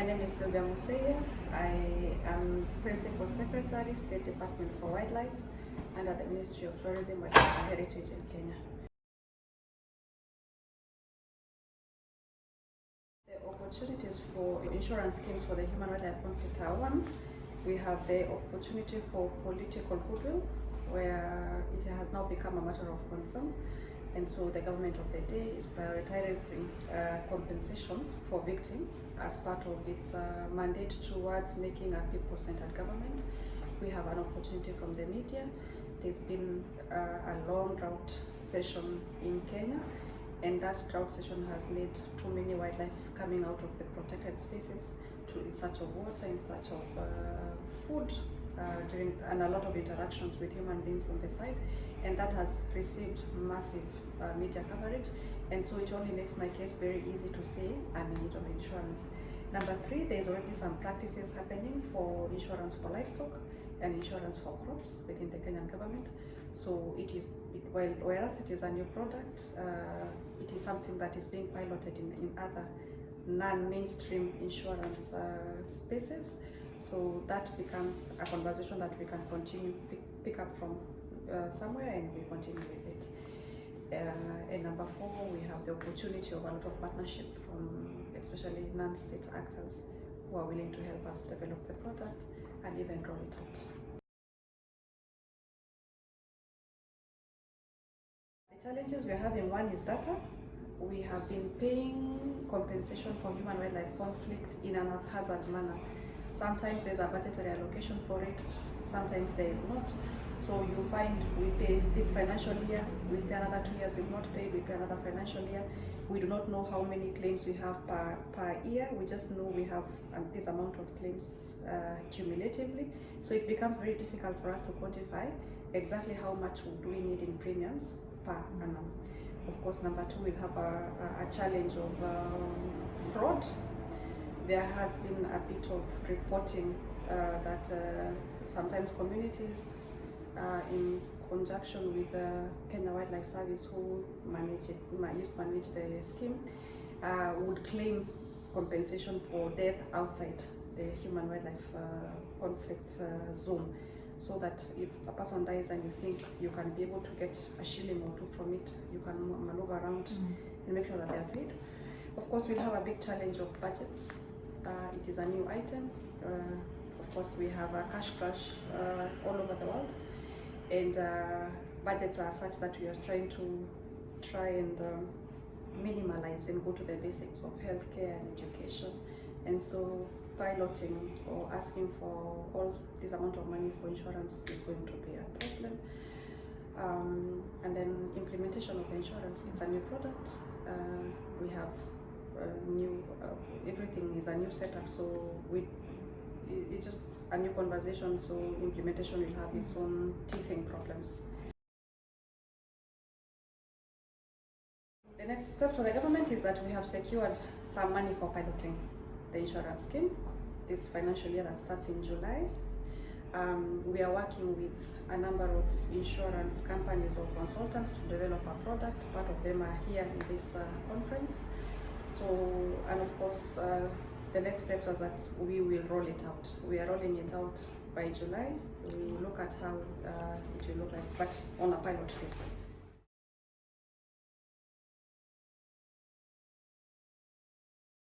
My name is Silvia Museiya. I am Principal Secretary, State Department for Wildlife, under the Ministry of Tourism, and Heritage in Kenya. The opportunities for insurance schemes for the human wildlife conflict are one. We have the opportunity for political goodwill, where it has now become a matter of concern and so the government of the day is prioritizing uh, compensation for victims as part of its uh, mandate towards making a people-centered government. We have an opportunity from the media. There's been uh, a long drought session in Kenya and that drought session has led too many wildlife coming out of the protected spaces to in search of water, in search of uh, food, during and a lot of interactions with human beings on the side and that has received massive uh, media coverage and so it only makes my case very easy to say I'm in need of insurance. Number three, there's already some practices happening for insurance for livestock and insurance for crops within the Kenyan government. So it is, it, well, whereas it is a new product, uh, it is something that is being piloted in, in other non-mainstream insurance uh, spaces. So that becomes a conversation that we can continue pick, pick up from uh, somewhere and we continue with it. Uh, and number four, we have the opportunity of a lot of partnership from especially non-state actors who are willing to help us develop the product and even roll it out. The challenges we're having, one is data. We have been paying compensation for human wildlife conflict in an haphazard manner. Sometimes there's a budgetary allocation for it, sometimes there is not. So you find we pay this financial year, we stay another two years, we've not paid, we pay another financial year. We do not know how many claims we have per, per year, we just know we have um, this amount of claims uh, cumulatively. So it becomes very difficult for us to quantify exactly how much do we need in premiums per annum. Of course, number two, we'll have a, a challenge of um, fraud. There has been a bit of reporting uh, that uh, sometimes communities uh, in conjunction with the Kenya Wildlife Service who manage it, used to manage the scheme, uh, would claim compensation for death outside the human wildlife uh, conflict uh, zone. So that if a person dies and you think you can be able to get a shilling or two from it, you can maneuver around mm. and make sure that they are paid. Of course, we'll have a big challenge of budgets. Uh, it is a new item. Uh, of course, we have a cash crush all over the world. And uh, budgets are such that we are trying to try and um, minimalize and go to the basics of healthcare and education. And so piloting or asking for all this amount of money for insurance is going to be a problem. Um, and then implementation of the insurance it's a new product. Uh, we have a new uh, everything is a new setup so we it's just a new conversation, so implementation will have its own teething problems. The next step for the government is that we have secured some money for piloting the insurance scheme this financial year that starts in July. Um, we are working with a number of insurance companies or consultants to develop a product. Part of them are here in this uh, conference. So, and of course, uh, the next steps are that we will roll it out. We are rolling it out by July. We look at how uh, it will look like, but on a pilot phase.